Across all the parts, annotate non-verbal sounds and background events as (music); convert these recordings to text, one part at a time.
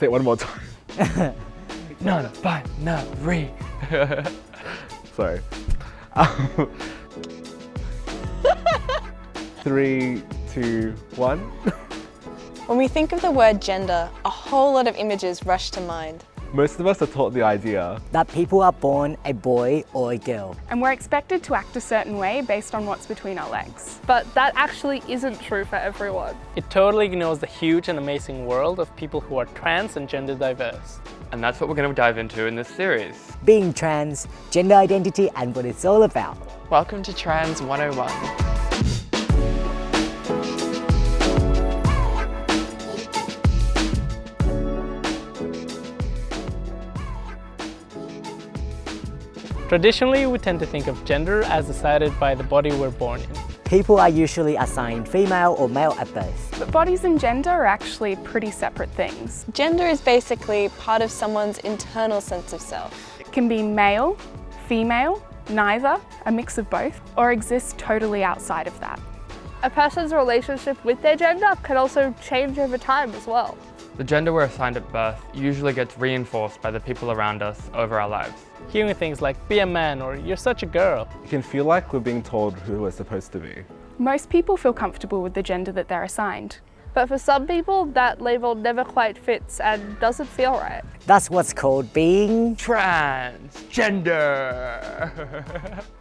Say it one more time. (laughs) Non-binary. (laughs) Sorry. Um, (laughs) Three, two, one. When we think of the word gender, a whole lot of images rush to mind. Most of us are taught the idea that people are born a boy or a girl. And we're expected to act a certain way based on what's between our legs. But that actually isn't true for everyone. It totally ignores the huge and amazing world of people who are trans and gender diverse. And that's what we're going to dive into in this series. Being trans, gender identity and what it's all about. Welcome to Trans 101. Traditionally, we tend to think of gender as decided by the body we're born in. People are usually assigned female or male at birth. But bodies and gender are actually pretty separate things. Gender is basically part of someone's internal sense of self. It can be male, female, neither, a mix of both, or exist totally outside of that. A person's relationship with their gender can also change over time as well. The gender we're assigned at birth usually gets reinforced by the people around us over our lives. Hearing things like, be a man or you're such a girl. It can feel like we're being told who we're supposed to be. Most people feel comfortable with the gender that they're assigned. But for some people, that label never quite fits and doesn't feel right. That's what's called being Transgender. (laughs)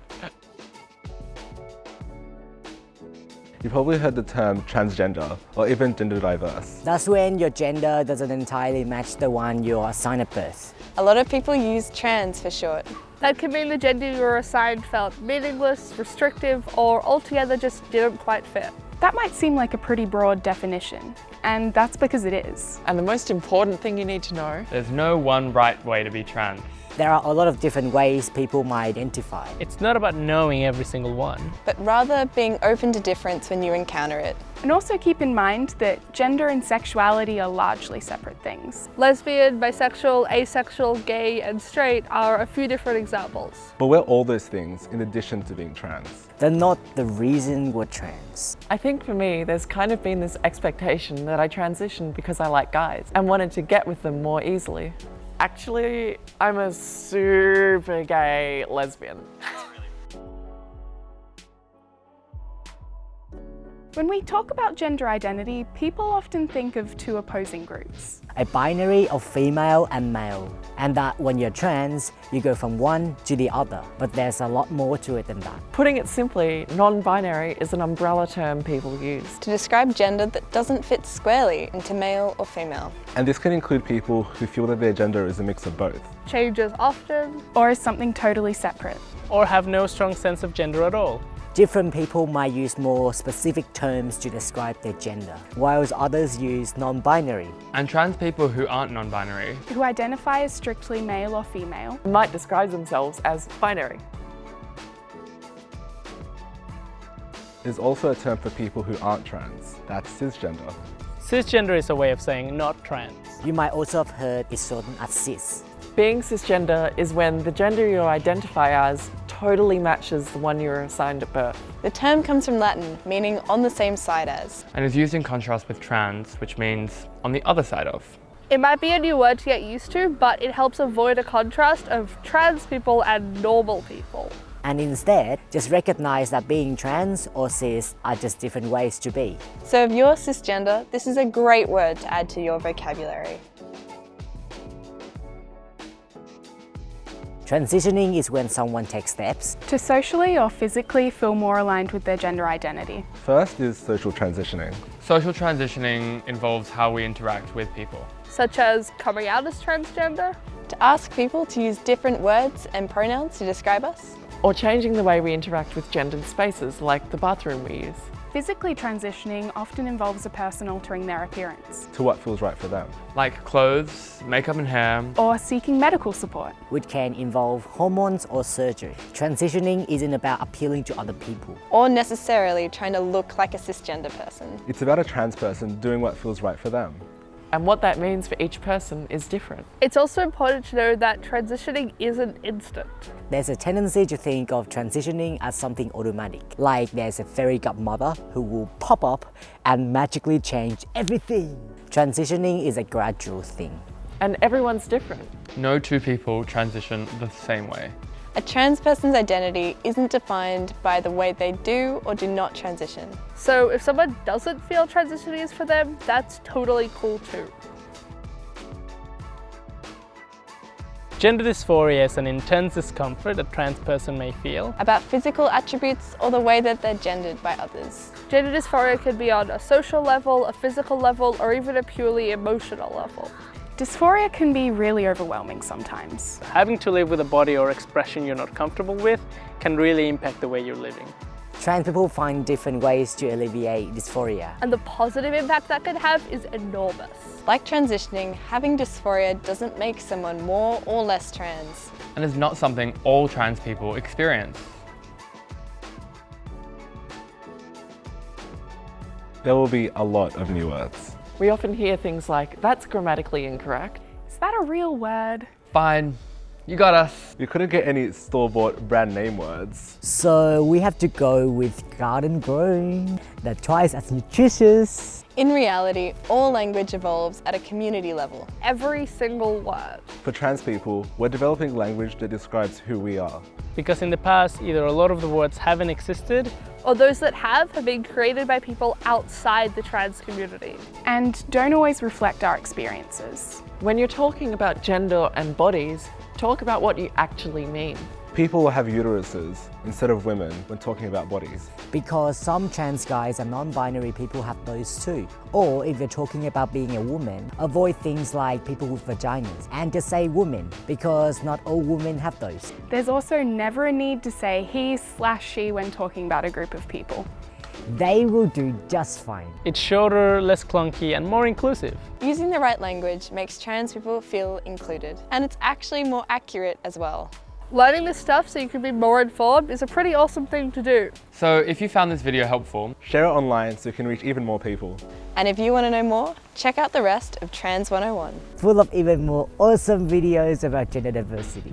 You probably heard the term transgender or even gender diverse. That's when your gender doesn't entirely match the one you're assigned at birth. A lot of people use trans for short. That can mean the gender you were assigned felt meaningless, restrictive, or altogether just didn't quite fit. That might seem like a pretty broad definition, and that's because it is. And the most important thing you need to know There's no one right way to be trans. There are a lot of different ways people might identify. It's not about knowing every single one. but rather being open to difference when you encounter it. And also keep in mind that gender and sexuality are largely separate things. Lesbian, bisexual, asexual, gay, and straight are a few different examples. But we're all those things in addition to being trans. They're not the reason we're trans. I think for me, there's kind of been this expectation that I transitioned because I like guys and wanted to get with them more easily. Actually, I'm a super gay lesbian. When we talk about gender identity, people often think of two opposing groups. A binary of female and male. And that when you're trans, you go from one to the other. But there's a lot more to it than that. Putting it simply, non-binary is an umbrella term people use. To describe gender that doesn't fit squarely into male or female. And this can include people who feel that their gender is a mix of both. Changes often, Or is something totally separate. Or have no strong sense of gender at all. Different people might use more specific terms to describe their gender, whilst others use non-binary. And trans people who aren't non-binary Who identify as strictly male or female. Might describe themselves as binary. There's also a term for people who aren't trans. That's cisgender. Cisgender is a way of saying not trans. You might also have heard it shortened as cis. Being cisgender is when the gender you identify as totally matches the one you were assigned at birth. The term comes from Latin, meaning on the same side as. and is used in contrast with trans, which means on the other side of. It might be a new word to get used to, but it helps avoid a contrast of trans people and normal people. And instead, just recognize that being trans or cis are just different ways to be. So if you're cisgender, this is a great word to add to your vocabulary. Transitioning is when someone takes steps To socially or physically feel more aligned with their gender identity. First is social transitioning. Social transitioning involves how we interact with people. Such as coming out as transgender, To ask people to use different words and pronouns to describe us. Or changing the way we interact with gendered spaces, like the bathroom we use. Physically transitioning often involves a person altering their appearance to what feels right for them. Like clothes, makeup and hair, or seeking medical support. which can involve hormones or surgery. Transitioning isn't about appealing to other people. Or necessarily trying to look like a cisgender person. It's about a trans person doing what feels right for them. And what that means for each person is different. it's also important to know that transitioning isn't instant. There's a tendency to think of transitioning as something automatic, like there's a fairy godmother who will pop up and magically change everything. Transitioning is a gradual thing. And everyone's different. No two people transition the same way. A trans person's identity isn't defined by the way they do or do not transition. So if someone doesn't feel transitioning is for them, that's totally cool too. Gender dysphoria is an intense discomfort a trans person may feel. About physical attributes or the way that they're gendered by others. Gender dysphoria can be on a social level, a physical level, or even a purely emotional level. Dysphoria can be really overwhelming sometimes. Having to live with a body or expression you're not comfortable with can really impact the way you're living. Trans people find different ways to alleviate dysphoria. And the positive impact that could have is enormous. Like transitioning, having dysphoria doesn't make someone more or less trans. And is not something all trans people experience. There will be a lot of new words. We often hear things like, that's grammatically incorrect. Is that a real word? Fine, you got us. You couldn't get any store-bought brand name words. So we have to go with garden grown, that twice as nutritious. In reality, all language evolves at a community level. Every single word. For trans people, we're developing language that describes who we are. Because in the past, either a lot of the words haven't existed or those that have have been created by people outside the trans community. And don't always reflect our experiences. When you're talking about gender and bodies, talk about what you actually mean. People will have uteruses instead of women when talking about bodies. Because some trans guys and non-binary people have those too. Or if you're talking about being a woman, avoid things like people with vaginas and just say woman because not all women have those. There's also never a need to say he slash she when talking about a group of people. They will do just fine. It's shorter, less clunky and more inclusive. Using the right language makes trans people feel included. And it's actually more accurate as well. Learning this stuff so you can be more informed is a pretty awesome thing to do. So if you found this video helpful, share it online so you can reach even more people. And if you want to know more, check out the rest of Trans 101. Full of even more awesome videos about gender diversity.